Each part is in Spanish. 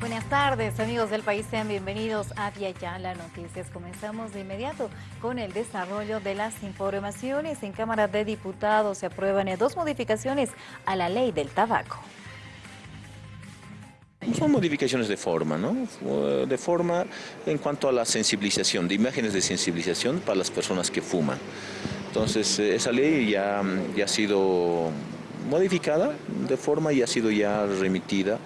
Buenas tardes, amigos del país, sean bienvenidos a Viayala Noticias. Comenzamos de inmediato con el desarrollo de las informaciones. En Cámara de Diputados se aprueban dos modificaciones a la ley del tabaco. Son modificaciones de forma, ¿no? De forma en cuanto a la sensibilización, de imágenes de sensibilización para las personas que fuman. Entonces, eh, esa ley ya ha sido modificada de forma y ha sido ya remitida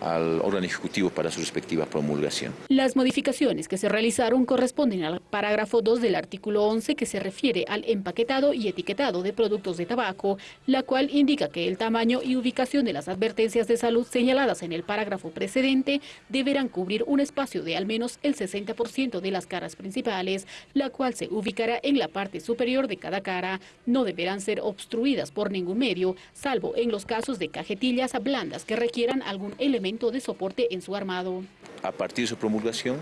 al órgano ejecutivo para su respectiva promulgación. Las modificaciones que se realizaron corresponden al parágrafo 2 del artículo 11 que se refiere al empaquetado y etiquetado de productos de tabaco, la cual indica que el tamaño y ubicación de las advertencias de salud señaladas en el parágrafo precedente deberán cubrir un espacio de al menos el 60% de las caras principales, la cual se ubicará en la parte superior de cada cara. No deberán ser obstruidas por ningún medio, salvo en los casos de cajetillas blandas que requieran algún elemento de soporte en su armado. A partir de su promulgación,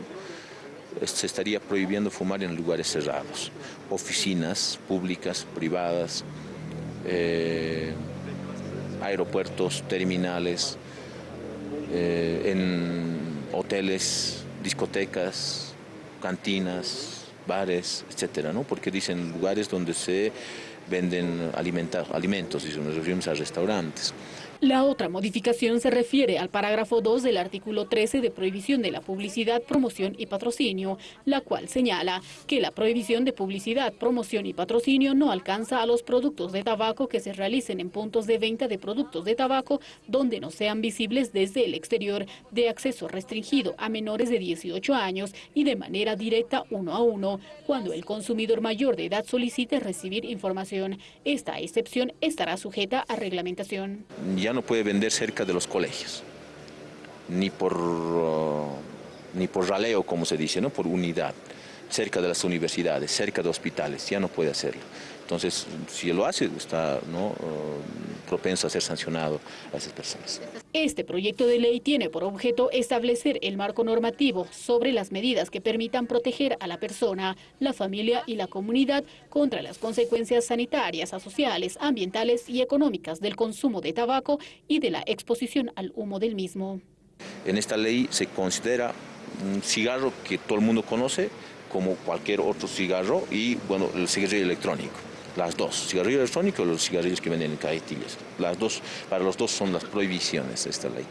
se estaría prohibiendo fumar en lugares cerrados, oficinas públicas, privadas, eh, aeropuertos, terminales, eh, en hoteles, discotecas, cantinas, bares, etcétera, ¿no? Porque dicen lugares donde se venden alimentos, y nos referimos a restaurantes. La otra modificación se refiere al parágrafo 2 del artículo 13 de prohibición de la publicidad, promoción y patrocinio, la cual señala que la prohibición de publicidad, promoción y patrocinio no alcanza a los productos de tabaco que se realicen en puntos de venta de productos de tabaco donde no sean visibles desde el exterior, de acceso restringido a menores de 18 años y de manera directa uno a uno, cuando el consumidor mayor de edad solicite recibir información. Esta excepción estará sujeta a reglamentación ya no puede vender cerca de los colegios, ni por, uh, ni por raleo, como se dice, ¿no? por unidad, cerca de las universidades, cerca de hospitales, ya no puede hacerlo. Entonces, si lo hace, está ¿no? Uh, propenso a ser sancionado a esas personas. Este proyecto de ley tiene por objeto establecer el marco normativo sobre las medidas que permitan proteger a la persona, la familia y la comunidad contra las consecuencias sanitarias, sociales, ambientales y económicas del consumo de tabaco y de la exposición al humo del mismo. En esta ley se considera un cigarro que todo el mundo conoce como cualquier otro cigarro y bueno, el cigarrillo electrónico las dos, cigarrillo electrónico y los cigarrillos que venden en cajetillas. Las dos, para los dos son las prohibiciones de esta ley.